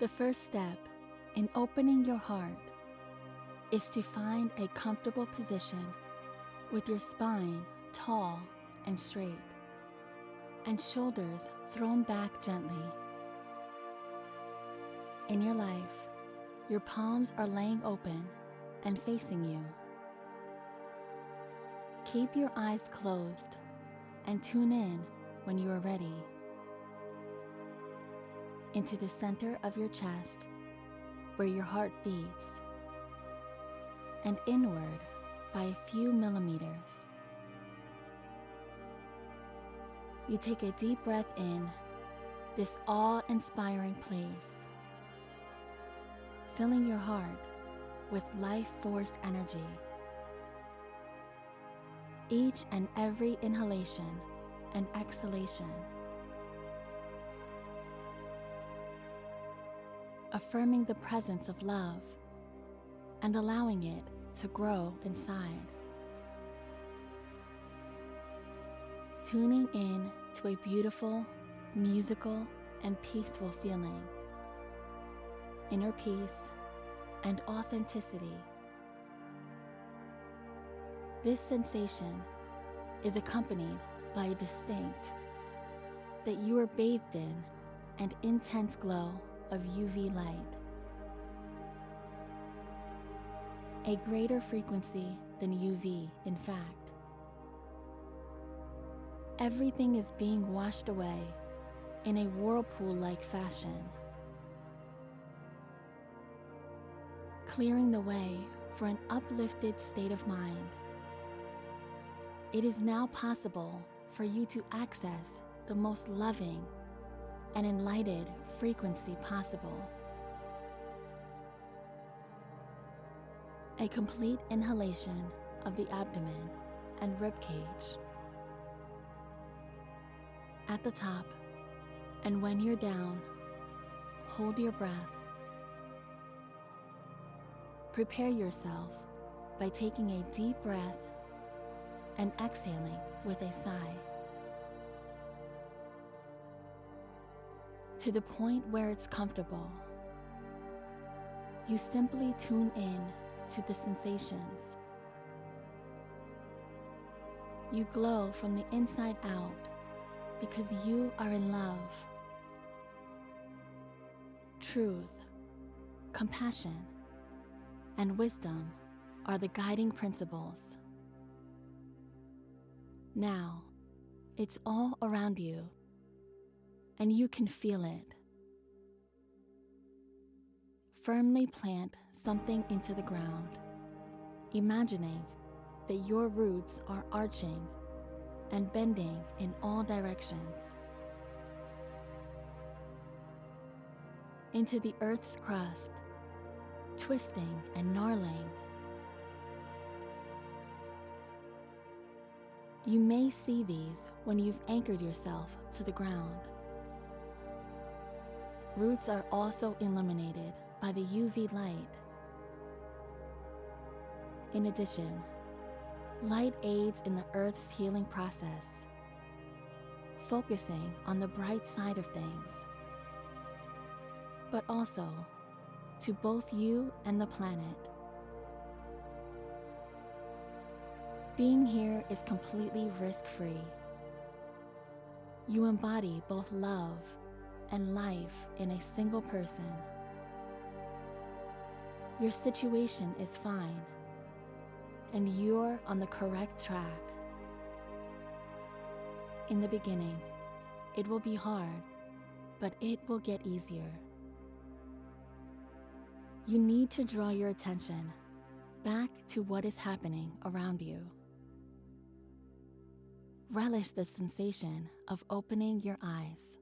The first step in opening your heart is to find a comfortable position with your spine tall and straight and shoulders thrown back gently. In your life, your palms are laying open and facing you. Keep your eyes closed and tune in when you are ready. Into the center of your chest where your heart beats and inward by a few millimeters. You take a deep breath in this awe inspiring place, filling your heart with life force energy. Each and every inhalation and exhalation. Affirming the presence of love and allowing it to grow inside. Tuning in to a beautiful, musical, and peaceful feeling. Inner peace and authenticity. This sensation is accompanied by a distinct that you are bathed in and intense glow of UV light. A greater frequency than UV, in fact. Everything is being washed away in a whirlpool like fashion, clearing the way for an uplifted state of mind. It is now possible for you to access the most loving and enlightened frequency possible. A complete inhalation of the abdomen and rib cage. At the top, and when you're down, hold your breath. Prepare yourself by taking a deep breath and exhaling with a sigh. To the point where it's comfortable, you simply tune in to the sensations. You glow from the inside out because you are in love. Truth, compassion, and wisdom are the guiding principles. Now, it's all around you, and you can feel it. Firmly plant something into the ground, imagining that your roots are arching and bending in all directions. Into the earth's crust, twisting and gnarling You may see these when you've anchored yourself to the ground. Roots are also illuminated by the UV light. In addition, light aids in the Earth's healing process, focusing on the bright side of things, but also to both you and the planet. Being here is completely risk free. You embody both love and life in a single person. Your situation is fine, and you're on the correct track. In the beginning, it will be hard, but it will get easier. You need to draw your attention back to what is happening around you. Relish the sensation of opening your eyes.